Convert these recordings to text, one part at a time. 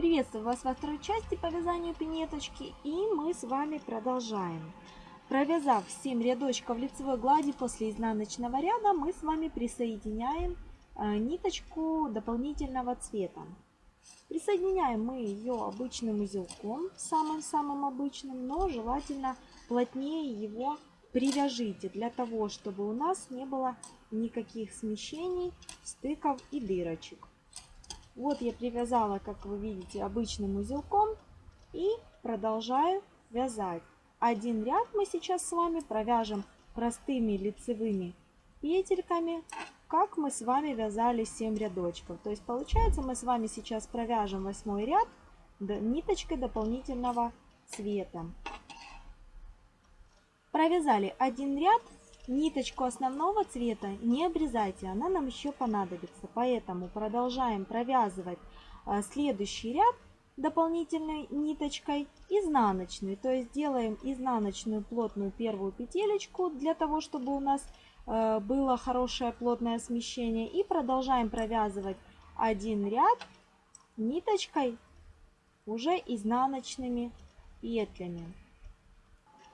Приветствую вас во второй части по вязанию пинеточки и мы с вами продолжаем. Провязав 7 рядочков лицевой глади после изнаночного ряда, мы с вами присоединяем э, ниточку дополнительного цвета. Присоединяем мы ее обычным узелком, самым-самым обычным, но желательно плотнее его привяжите, для того, чтобы у нас не было никаких смещений, стыков и дырочек. Вот я привязала, как вы видите, обычным узелком и продолжаю вязать. Один ряд мы сейчас с вами провяжем простыми лицевыми петельками, как мы с вами вязали 7 рядочков. То есть получается мы с вами сейчас провяжем восьмой ряд ниточкой дополнительного цвета. Провязали один ряд, ниточку основного цвета не обрезайте, она нам еще понадобится. Поэтому продолжаем провязывать а, следующий ряд дополнительной ниточкой изнаночной. То есть делаем изнаночную плотную первую петелечку для того, чтобы у нас а, было хорошее плотное смещение. И продолжаем провязывать один ряд ниточкой уже изнаночными петлями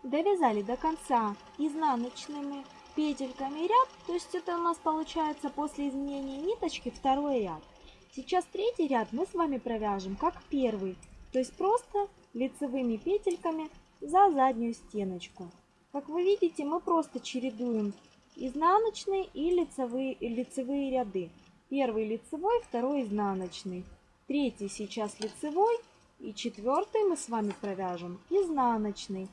довязали до конца изнаночными петельками ряд, то есть это у нас получается после изменения ниточки второй ряд. Сейчас третий ряд мы с вами провяжем как первый, то есть просто лицевыми петельками за заднюю стеночку. Как вы видите, мы просто чередуем изнаночные и лицевые, лицевые ряды. Первый лицевой, второй изнаночный. Третий сейчас лицевой и четвертый мы с вами провяжем изнаночный.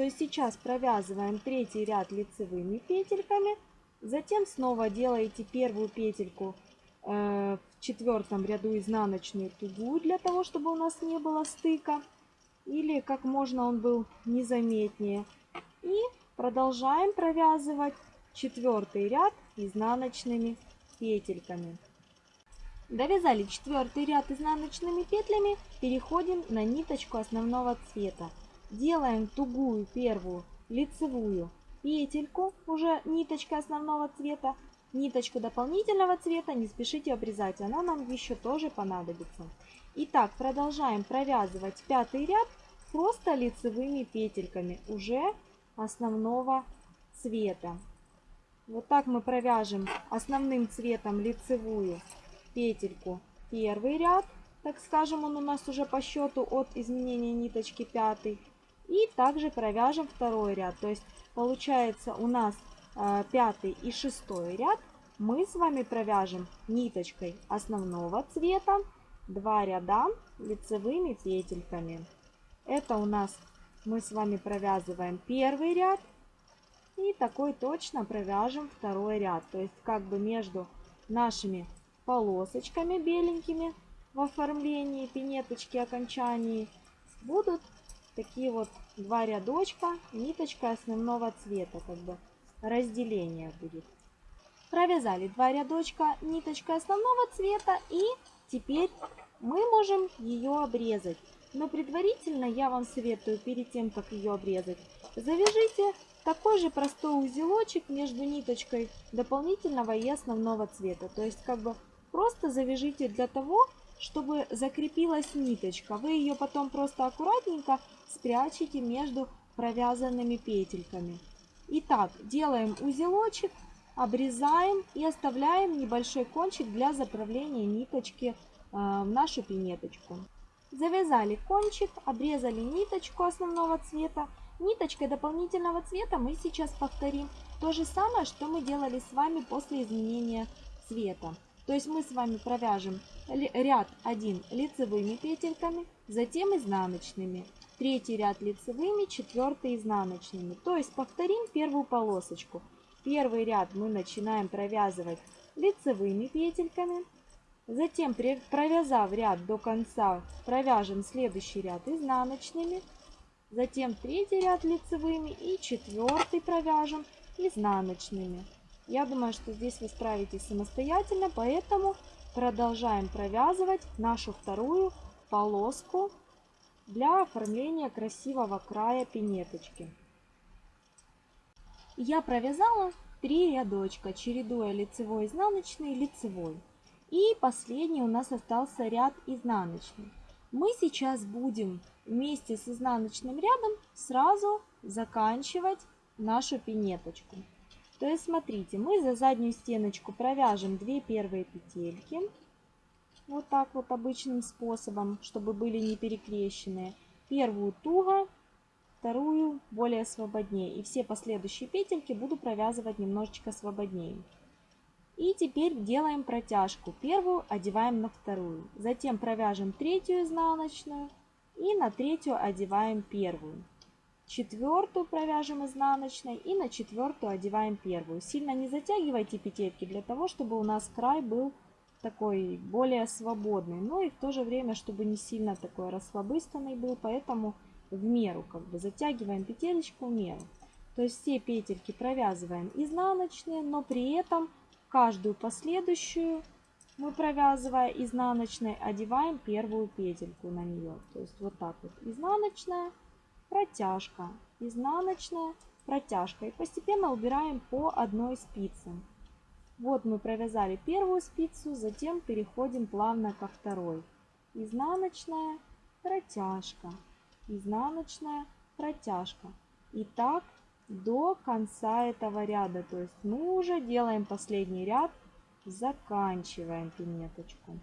То есть сейчас провязываем третий ряд лицевыми петельками, затем снова делаете первую петельку э, в четвертом ряду изнаночную тугую, для того, чтобы у нас не было стыка, или как можно он был незаметнее. И продолжаем провязывать четвертый ряд изнаночными петельками. Довязали четвертый ряд изнаночными петлями, переходим на ниточку основного цвета делаем тугую первую лицевую петельку, уже ниточка основного цвета, ниточку дополнительного цвета, не спешите обрезать, она нам еще тоже понадобится. Итак, продолжаем провязывать пятый ряд просто лицевыми петельками уже основного цвета. Вот так мы провяжем основным цветом лицевую петельку первый ряд, так скажем, он у нас уже по счету от изменения ниточки пятый. И также провяжем второй ряд. То есть получается у нас э, пятый и шестой ряд мы с вами провяжем ниточкой основного цвета два ряда лицевыми петельками. Это у нас мы с вами провязываем первый ряд и такой точно провяжем второй ряд. То есть как бы между нашими полосочками беленькими в оформлении пинеточки окончаний будут такие вот два рядочка, ниточка основного цвета, как бы разделение будет. Провязали два рядочка ниточкой основного цвета и теперь мы можем ее обрезать. Но предварительно я вам советую, перед тем, как ее обрезать, завяжите такой же простой узелочек между ниточкой дополнительного и основного цвета. То есть как бы просто завяжите для того, чтобы закрепилась ниточка. Вы ее потом просто аккуратненько спрячете между провязанными петельками. Итак, делаем узелочек, обрезаем и оставляем небольшой кончик для заправления ниточки э, в нашу пинеточку. Завязали кончик, обрезали ниточку основного цвета. Ниточкой дополнительного цвета мы сейчас повторим то же самое, что мы делали с вами после изменения цвета. То есть мы с вами провяжем ряд 1 лицевыми петельками, затем изнаночными. Третий ряд лицевыми, четвертый изнаночными. То есть повторим первую полосочку. Первый ряд мы начинаем провязывать лицевыми петельками. Затем, провязав ряд до конца, провяжем следующий ряд изнаночными. Затем третий ряд лицевыми и четвертый провяжем изнаночными. Я думаю, что здесь вы справитесь самостоятельно, поэтому продолжаем провязывать нашу вторую полоску для оформления красивого края пинеточки. Я провязала три рядочка, чередуя лицевой, изнаночный, лицевой. И последний у нас остался ряд изнаночный. Мы сейчас будем вместе с изнаночным рядом сразу заканчивать нашу пинеточку. То есть смотрите, мы за заднюю стеночку провяжем 2 первые петельки. Вот так вот обычным способом, чтобы были не перекрещенные. Первую туго, вторую более свободнее. И все последующие петельки буду провязывать немножечко свободнее. И теперь делаем протяжку. Первую одеваем на вторую. Затем провяжем третью изнаночную. И на третью одеваем первую. Четвертую провяжем изнаночной и на четвертую одеваем первую. Сильно не затягивайте петельки для того, чтобы у нас край был такой более свободный. Но и в то же время, чтобы не сильно такой расслабыстанный был. Поэтому в меру как бы затягиваем петелечку в меру. То есть все петельки провязываем изнаночные, но при этом каждую последующую мы провязывая изнаночной одеваем первую петельку на нее. То есть вот так вот изнаночная, протяжка, изнаночная, протяжка. И постепенно убираем по одной спице. Вот мы провязали первую спицу, затем переходим плавно ко второй. Изнаночная, протяжка, изнаночная, протяжка. И так до конца этого ряда. То есть мы уже делаем последний ряд, заканчиваем пинеточку.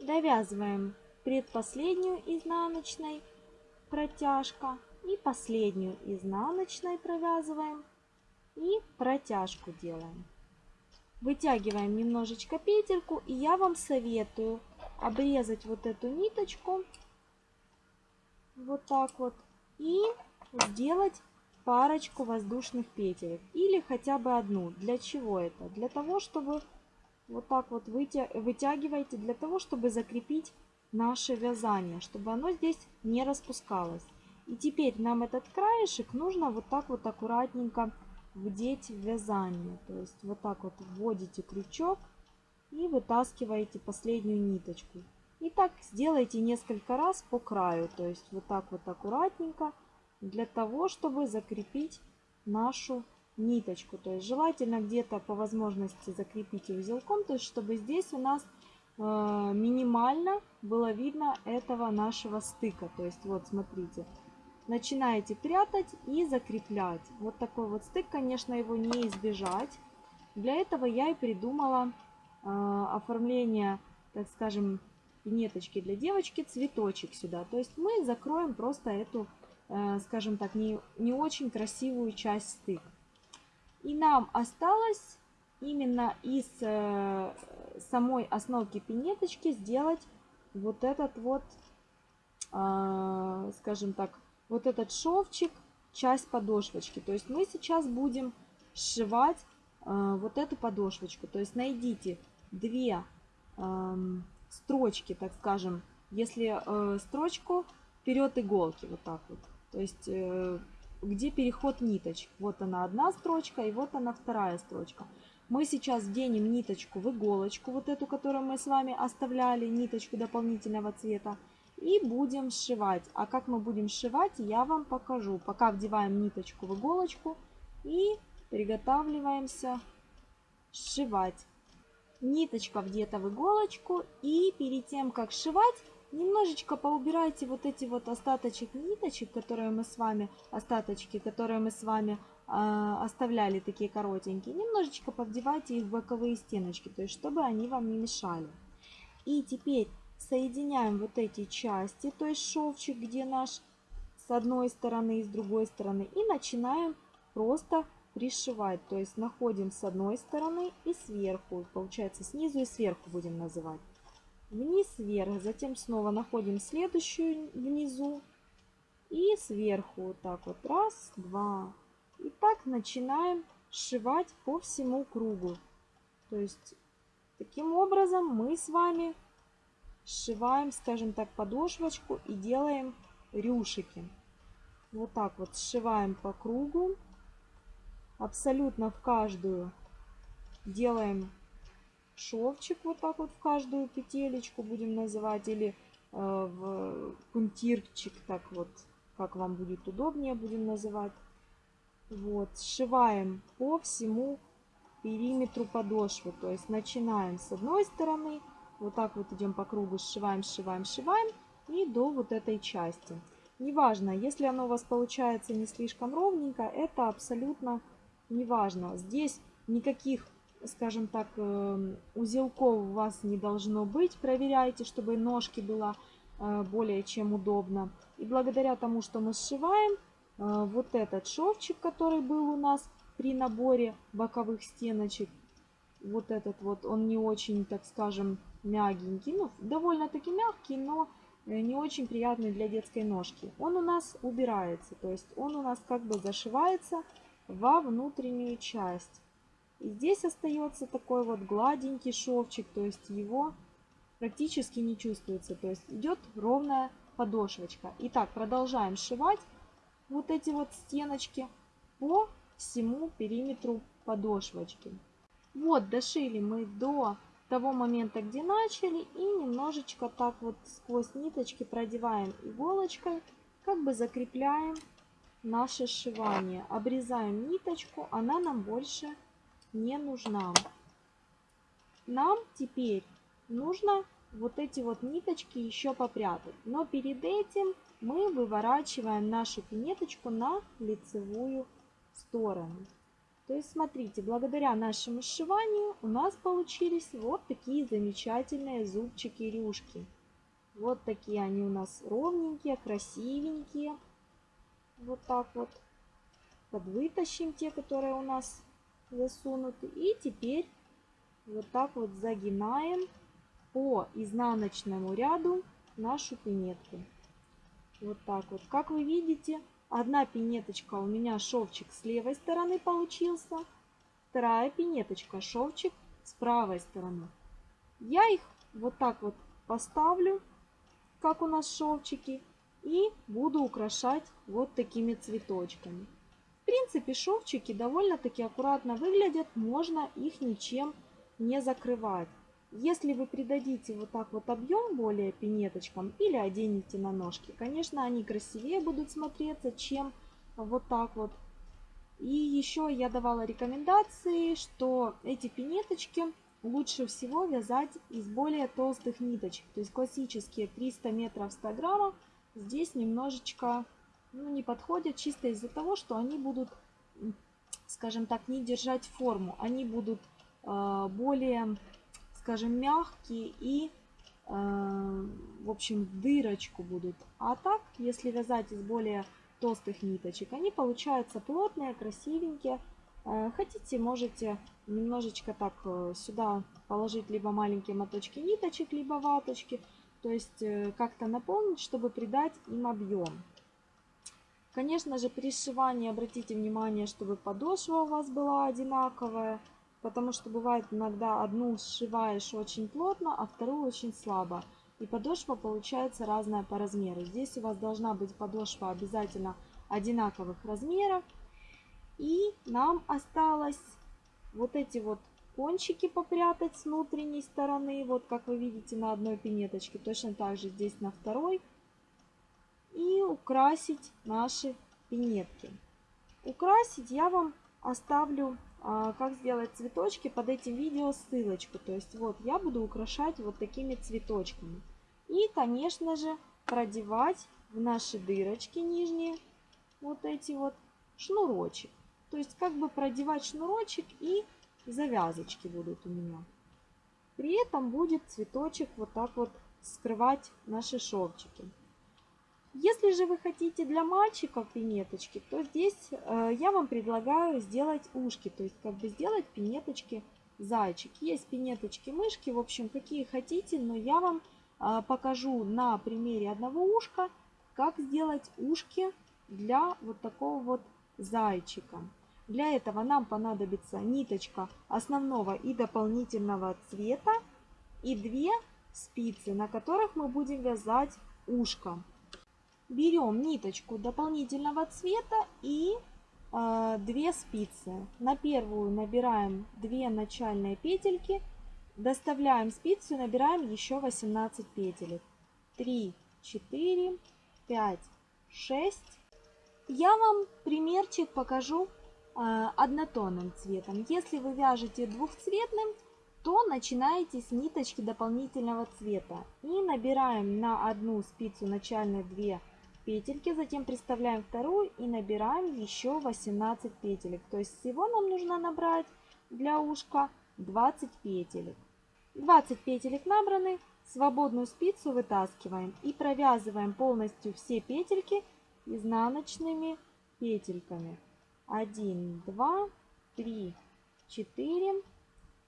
Довязываем предпоследнюю изнаночной протяжка и последнюю изнаночной провязываем и протяжку делаем. Вытягиваем немножечко петельку и я вам советую обрезать вот эту ниточку вот так вот и сделать парочку воздушных петель или хотя бы одну. Для чего это? Для того, чтобы вот так вот вытя... вытягиваете, для того, чтобы закрепить наше вязание, чтобы оно здесь не распускалось. И теперь нам этот краешек нужно вот так вот аккуратненько вдеть в вязание. То есть вот так вот вводите крючок и вытаскиваете последнюю ниточку. И так сделайте несколько раз по краю, то есть вот так вот аккуратненько, для того, чтобы закрепить нашу ниточку. То есть желательно где-то по возможности закрепить узелком, то есть чтобы здесь у нас минимально было видно этого нашего стыка. То есть вот смотрите, начинаете прятать и закреплять. Вот такой вот стык, конечно, его не избежать. Для этого я и придумала э, оформление, так скажем, ниточки для девочки, цветочек сюда. То есть мы закроем просто эту, э, скажем так, не, не очень красивую часть стык. И нам осталось именно из э, самой основки пинеточки сделать вот этот вот, э, скажем так, вот этот шовчик, часть подошвочки. То есть мы сейчас будем сшивать вот эту подошвочку. То есть найдите две эм, строчки, так скажем, если э, строчку вперед иголки, вот так вот. То есть, э, где переход ниточек. Вот она одна строчка и вот она вторая строчка. Мы сейчас вденем ниточку в иголочку, вот эту, которую мы с вами оставляли, ниточку дополнительного цвета. И будем сшивать. А как мы будем сшивать, я вам покажу. Пока вдеваем ниточку в иголочку и приготавливаемся сшивать ниточка где-то в иголочку. И перед тем, как сшивать, немножечко поубирайте вот эти вот остаточек ниточек, которые мы с вами, остаточки, которые мы с вами оставляли, такие коротенькие. Немножечко повдевайте их в боковые стеночки, то есть чтобы они вам не мешали. И теперь соединяем вот эти части, то есть шовчик, где наш с одной стороны и с другой стороны. И начинаем просто пришивать. То есть находим с одной стороны и сверху. Получается снизу и сверху будем называть. Вниз, вверх. Затем снова находим следующую внизу. И сверху вот так вот. Раз, два. И так начинаем сшивать по всему кругу. То есть таким образом мы с вами сшиваем, скажем так, подошвочку и делаем рюшики. Вот так вот сшиваем по кругу абсолютно в каждую делаем шовчик вот так вот в каждую петелечку будем называть или э, в пунктирчик так вот как вам будет удобнее будем называть вот сшиваем по всему периметру подошвы то есть начинаем с одной стороны Вот так вот идем по кругу, сшиваем, сшиваем, сшиваем и до вот этой части. Неважно, если оно у вас получается не слишком ровненько, это абсолютно неважно. Здесь никаких, скажем так, эм, узелков у вас не должно быть. Проверяйте, чтобы ножки было э, более чем удобно. И благодаря тому, что мы сшиваем, вот этот шовчик, который был у нас при наборе боковых стеночек, вот этот вот, он не очень, так скажем, мягенький, ну, довольно-таки мягкий, но Э, не очень приятный для детской ножки. Он у нас убирается, то есть он у нас как бы зашивается во внутреннюю часть. И здесь остается такой вот гладенький шовчик, то есть его практически не чувствуется. То есть идет ровная подошвочка. Итак, продолжаем сшивать вот эти вот стеночки по всему периметру подошвочки. Вот, дошили мы до того момента, где начали, и немножечко так вот сквозь ниточки продеваем иголочкой, как бы закрепляем наше сшивание. Обрезаем ниточку, она нам больше не нужна. Нам теперь нужно вот эти вот ниточки еще попрятать. Но перед этим мы выворачиваем нашу пинеточку на лицевую сторону. То есть, смотрите, благодаря нашему сшиванию у нас получились вот такие замечательные зубчики-рюшки. Вот такие они у нас ровненькие, красивенькие. Вот так вот. Подвытащим те, которые у нас засунуты. И теперь вот так вот загинаем по изнаночному ряду нашу пинетку. Вот так вот. Как вы видите, Одна пинеточка у меня шовчик с левой стороны получился, вторая пинеточка шовчик с правой стороны. Я их вот так вот поставлю, как у нас шовчики, и буду украшать вот такими цветочками. В принципе, шовчики довольно-таки аккуратно выглядят, можно их ничем не закрывать. Если вы придадите вот так вот объем более пинеточкам или оденете на ножки, конечно, они красивее будут смотреться, чем вот так вот. И еще я давала рекомендации, что эти пинеточки лучше всего вязать из более толстых ниточек. То есть классические 300 метров 100 граммов здесь немножечко ну, не подходят, чисто из-за того, что они будут, скажем так, не держать форму. Они будут э, более скажем, мягкие и, э, в общем, дырочку будут. А так, если вязать из более толстых ниточек, они получаются плотные, красивенькие. Э, хотите, можете немножечко так э, сюда положить либо маленькие моточки ниточек, либо ваточки. То есть э, как-то наполнить, чтобы придать им объем. Конечно же, при сшивании обратите внимание, чтобы подошва у вас была одинаковая. Потому что бывает иногда одну сшиваешь очень плотно, а вторую очень слабо. И подошва получается разная по размеру. Здесь у вас должна быть подошва обязательно одинаковых размеров. И нам осталось вот эти вот кончики попрятать с внутренней стороны. Вот как вы видите на одной пинеточке. Точно так же здесь на второй. И украсить наши пинетки. Украсить я вам оставлю а, как сделать цветочки под этим видео ссылочку. То есть вот я буду украшать вот такими цветочками. И, конечно же, продевать в наши дырочки нижние вот эти вот шнурочек. То есть как бы продевать шнурочек и завязочки будут у меня. При этом будет цветочек вот так вот скрывать наши шовчики. Если же вы хотите для мальчиков пинеточки, то здесь э, я вам предлагаю сделать ушки, то есть как бы сделать пинеточки зайчик. Есть пинеточки мышки, в общем, какие хотите, но я вам э, покажу на примере одного ушка, как сделать ушки для вот такого вот зайчика. Для этого нам понадобится ниточка основного и дополнительного цвета и две спицы, на которых мы будем вязать ушко берем ниточку дополнительного цвета и э, 2 спицы. На первую набираем 2 начальные петельки, доставляем спицу и набираем еще 18 петелек. 3, 4, 5, 6. Я вам примерчик покажу э, однотонным цветом. Если вы вяжете двухцветным, то начинаете с ниточки дополнительного цвета и набираем на одну спицу начальные 2 петельки, затем приставляем вторую и набираем еще 18 петелек. То есть всего нам нужно набрать для ушка 20 петелек. 20 петелек набраны, свободную спицу вытаскиваем и провязываем полностью все петельки изнаночными петельками. 1, 2, 3, 4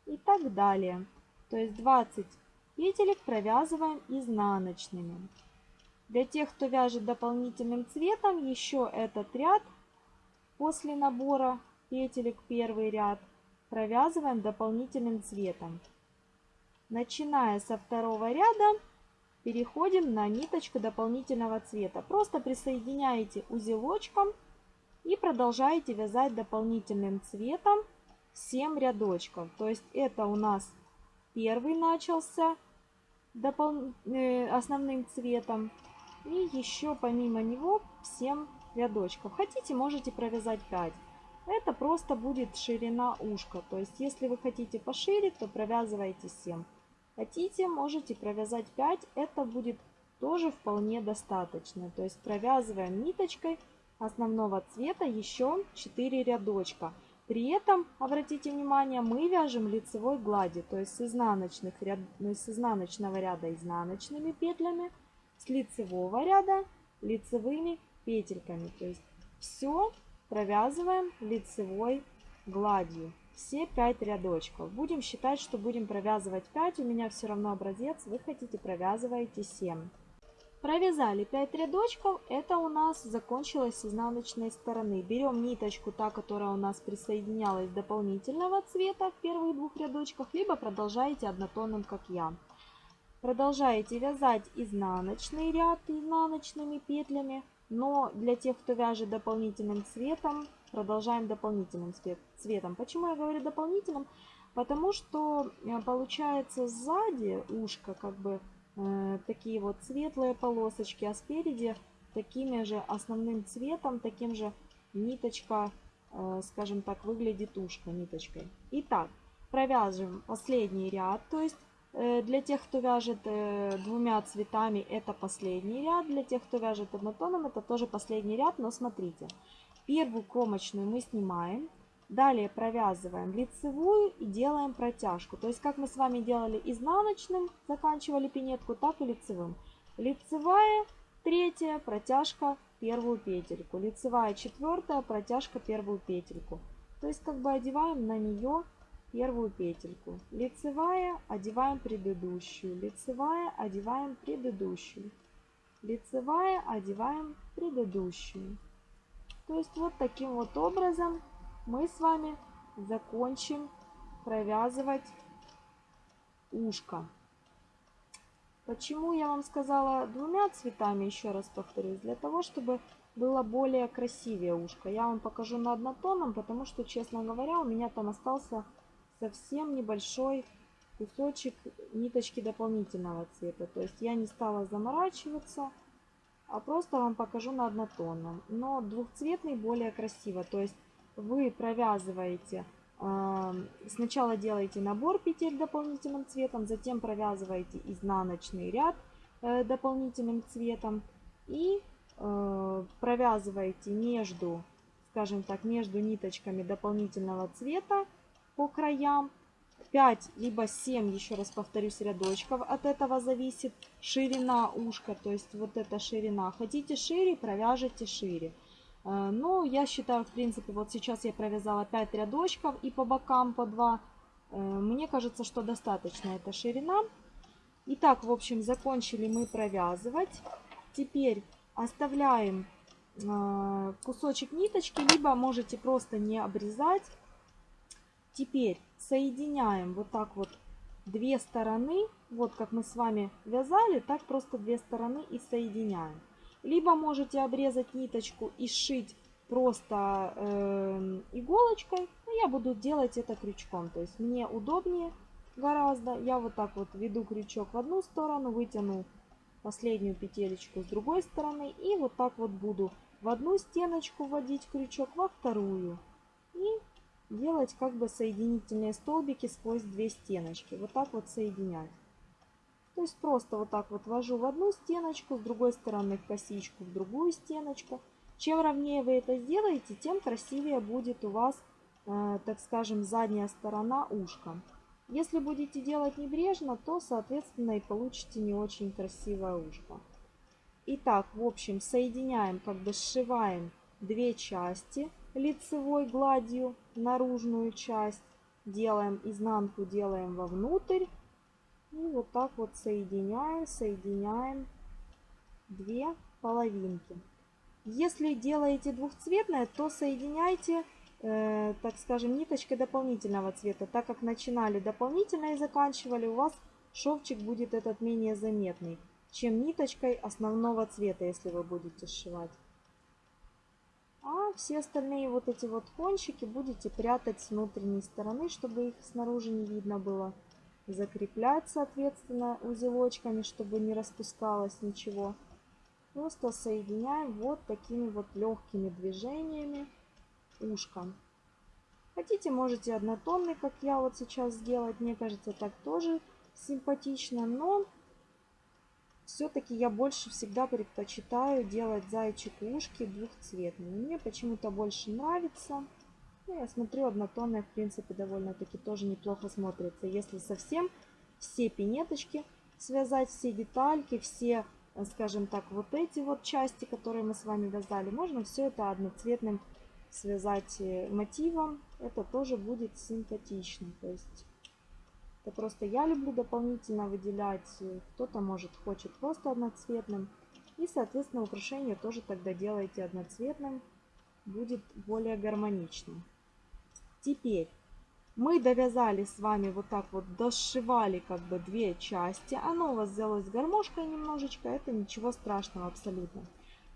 и так далее. То есть 20 петелек провязываем изнаночными. Для тех, кто вяжет дополнительным цветом, еще этот ряд после набора петелек первый ряд провязываем дополнительным цветом. Начиная со второго ряда переходим на ниточку дополнительного цвета. Просто присоединяете узелочком и продолжаете вязать дополнительным цветом 7 рядочков. То есть это у нас первый начался э, основным цветом. И еще помимо него 7 рядочков. Хотите, можете провязать 5. Это просто будет ширина ушка. То есть, если вы хотите пошире, то провязывайте 7. Хотите, можете провязать 5. Это будет тоже вполне достаточно. То есть, провязываем ниточкой основного цвета еще 4 рядочка. При этом, обратите внимание, мы вяжем лицевой глади, то есть с, изнаночных ряд, с изнаночного ряда изнаночными петлями, с лицевого ряда лицевыми петельками. То есть все провязываем лицевой гладью. Все 5 рядочков. Будем считать, что будем провязывать 5. У меня все равно образец. Вы хотите провязываете 7. Провязали 5 рядочков, это у нас закончилось с изнаночной стороны. Берем ниточку, та, которая у нас присоединялась дополнительного цвета в первых двух рядочках, либо продолжаете однотонным, как я. Продолжаете вязать изнаночный ряд изнаночными петлями, но для тех, кто вяжет дополнительным цветом, продолжаем дополнительным цветом. Почему я говорю дополнительным? Потому что э, получается сзади ушко как бы Э, такие вот светлые полосочки, а спереди такими же основным цветом, таким же ниточка, э, скажем так, выглядит ушко ниточкой. Итак, провяжем последний ряд, то есть для тех, кто вяжет двумя цветами, это последний ряд. Для тех, кто вяжет однотоном, это тоже последний ряд. Но смотрите, первую кромочную мы снимаем. Далее провязываем лицевую и делаем протяжку. То есть как мы с вами делали изнаночным, заканчивали пинетку, так и лицевым. Лицевая, третья, протяжка, первую петельку. Лицевая, четвертая, протяжка, первую петельку. То есть как бы одеваем на нее первую петельку. Лицевая, одеваем предыдущую. Лицевая, одеваем предыдущую. Лицевая, одеваем предыдущую. То есть вот таким вот образом мы с вами закончим провязывать ушко. Почему я вам сказала двумя цветами, еще раз повторюсь, для того, чтобы было более красивее ушко. Я вам покажу на однотонном, потому что, честно говоря, у меня там остался совсем небольшой кусочек ниточки дополнительного цвета. То есть я не стала заморачиваться, а просто вам покажу на однотонном. Но двухцветный более красиво. То есть вы провязываете, сначала делаете набор петель дополнительным цветом, затем провязываете изнаночный ряд э, дополнительным цветом и э, провязываете между, скажем так, между ниточками дополнительного цвета по краям 5 либо 7, еще раз повторюсь, рядочков. От этого зависит ширина ушка, то есть вот эта ширина. Хотите шире, провяжите шире. Э, ну, я считаю, в принципе, вот сейчас я провязала 5 рядочков и по бокам по 2. Э, мне кажется, что достаточно эта ширина. Итак, в общем, закончили мы провязывать. Теперь оставляем э, кусочек ниточки, либо можете просто не обрезать. Теперь соединяем вот так вот две стороны. Вот как мы с вами вязали, так просто две стороны и соединяем. Либо можете обрезать ниточку и сшить просто э, иголочкой. Но я буду делать это крючком. То есть мне удобнее гораздо. Я вот так вот веду крючок в одну сторону, вытяну последнюю петелечку с другой стороны. И вот так вот буду в одну стеночку вводить крючок, во вторую. И делать как бы соединительные столбики сквозь две стеночки. Вот так вот соединять. То есть просто вот так вот ввожу в одну стеночку, с другой стороны косичку в другую стеночку. Чем ровнее вы это сделаете, тем красивее будет у вас, э, так скажем, задняя сторона ушка. Если будете делать небрежно, то, соответственно, и получите не очень красивое ушко. Итак, в общем, соединяем, как бы сшиваем две части лицевой гладью, наружную часть. Делаем изнанку, делаем вовнутрь. И вот так вот соединяем, соединяем две половинки. Если делаете двухцветное, то соединяйте, э, так скажем, ниточкой дополнительного цвета. Так как начинали дополнительно и заканчивали, у вас шовчик будет этот менее заметный, чем ниточкой основного цвета, если вы будете сшивать. А все остальные вот эти вот кончики будете прятать с внутренней стороны, чтобы их снаружи не видно было закреплять, соответственно, узелочками, чтобы не распускалось ничего. Просто соединяем вот такими вот легкими движениями ушко. Хотите, можете однотонный, как я вот сейчас сделать. Мне кажется, так тоже симпатично, но все-таки я больше всегда предпочитаю делать зайчик ушки двухцветными. Мне почему-то больше нравится. Ну, я смотрю, однотонная, в принципе, довольно-таки тоже неплохо смотрится. Если совсем все пинеточки связать, все детальки, все, э, скажем так, вот эти вот части, которые мы с вами вязали, можно все это одноцветным связать э, мотивом. Это тоже будет симпатично. То есть это просто я люблю дополнительно выделять. Э, кто-то, может, хочет просто одноцветным. И, соответственно, украшение тоже тогда делаете одноцветным. Будет более гармоничным. Теперь мы довязали с вами вот так вот, дошивали как бы две части. Оно у вас взялось гармошкой немножечко, это ничего страшного абсолютно.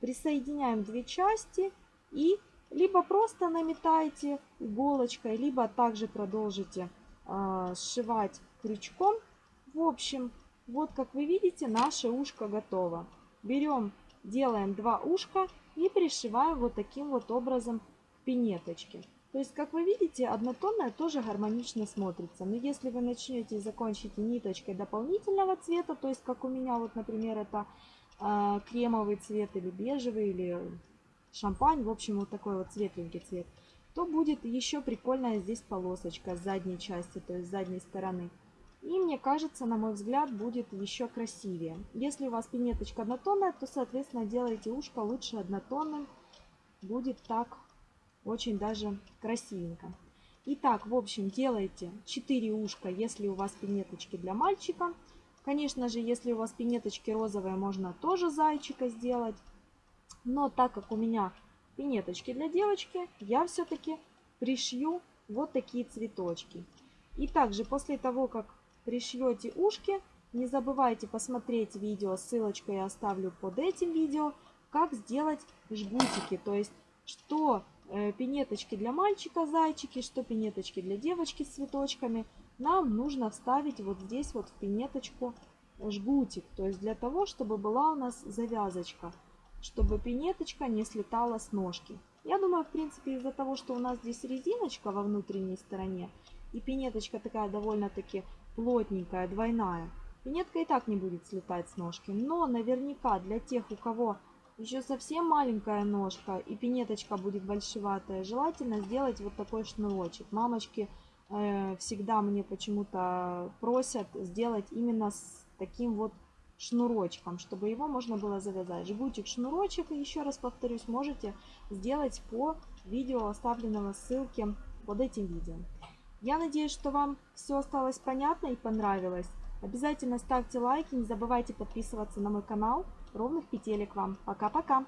Присоединяем две части и либо просто наметайте иголочкой, либо также продолжите сшивать крючком. В общем, вот как вы видите, наше ушко готово. Берем, делаем два ушка и пришиваем вот таким вот образом к пинеточке. То есть, как вы видите, однотонная тоже гармонично смотрится. Но если вы начнете и закончите ниточкой дополнительного цвета, то есть, как у меня, вот, например, это э, кремовый цвет или бежевый, или шампань, в общем, вот такой вот светленький цвет, то будет еще прикольная здесь полосочка с задней части, то есть с задней стороны. И мне кажется, на мой взгляд, будет еще красивее. Если у вас пинеточка однотонная, то, соответственно, делайте ушко лучше однотонным. Будет так очень даже красивенько. Итак, в общем, делайте 4 ушка, если у вас пинеточки для мальчика. Конечно же, если у вас пинеточки розовые, можно тоже зайчика сделать. Но так как у меня пинеточки для девочки, я все-таки пришью вот такие цветочки. И также после того, как пришьете ушки, не забывайте посмотреть видео, ссылочку я оставлю под этим видео, как сделать жгутики. То есть, что Э, пинеточки для мальчика зайчики, что пинеточки для девочки с цветочками, нам нужно вставить вот здесь вот в пинеточку жгутик. То есть для того, чтобы была у нас завязочка, чтобы пинеточка не слетала с ножки. Я думаю, в принципе, из-за того, что у нас здесь резиночка во внутренней стороне, и пинеточка такая довольно-таки плотненькая, двойная, пинетка и так не будет слетать с ножки. Но наверняка для тех, у кого еще совсем маленькая ножка и пинеточка будет большеватая, желательно сделать вот такой шнурочек. Мамочки э, всегда мне почему-то просят сделать именно с таким вот шнурочком, чтобы его можно было завязать. Жгутик, шнурочек, еще раз повторюсь, можете сделать по видео, оставленного ссылки под этим видео. Я надеюсь, что вам все осталось понятно и понравилось. Обязательно ставьте лайки, не забывайте подписываться на мой канал. Ровных петелек вам. Пока-пока!